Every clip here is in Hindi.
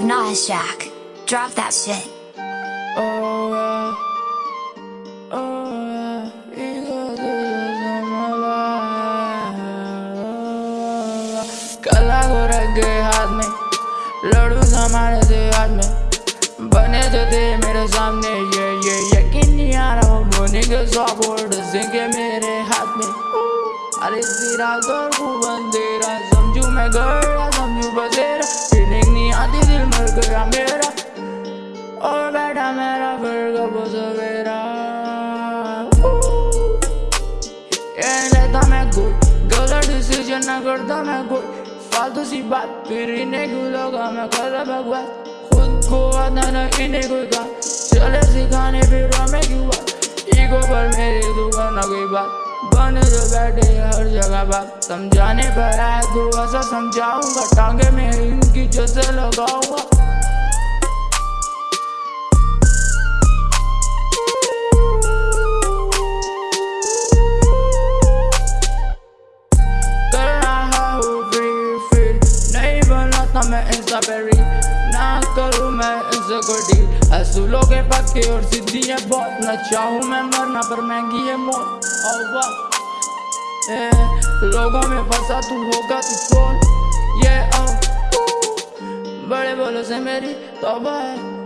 Nas Jack. Drop that shit. कला को रख गए हाथ में लड़ू हमारे से हाथ में बने जो थे मेरे सामने ये ये यकीन नहीं आ रहा वो बोने के सौ सिंगे मेरे हाथ में अरे तेरा घर को बंदेरा समझू मैं गड़ा समझू बसेरा गया मेरा और बैठा मेरा फिर कब सवेरा लेता मैं कोई गलत डिसीज़न ना करता मैं कोई फालतू सी बात फिर इन्हें क्यों मैं कर बकवास खुद को आता ना इन्हें कोई का चले सिखाने फिर हमें क्यों बात ईगो पर मेरी दुकान कोई बात बने जो बैठे हर जगह बात समझाने पर आए तो ऐसा समझाऊँगा टांगे में इनकी जैसे लगाऊँगा बनाता मैं ना करूँ मैं इंस्टा को डील पक्के और सीधी है बहुत ना चाहूँ मैं मरना पर महँगी है मौत और लोगों में फंसा तू होगा तू कौन ये बड़े बोलो से मेरी तौबा है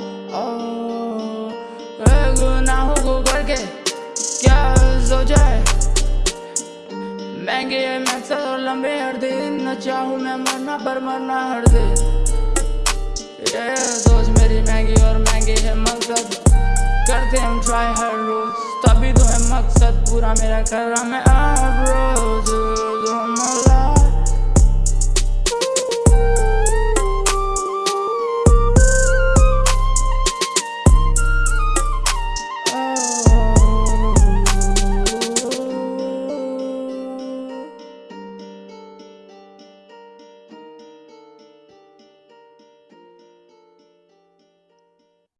महँगे है मकसद और लंबे हर दिन न चाहूँ मैं मरना पर मरना हर दिन। ये सोच मेरी महँगी और महँगे है मकसद। करते हम ट्राई हर रोज, तभी तो है मकसद। पूरा मेरा कर रहा मैं हर रोज।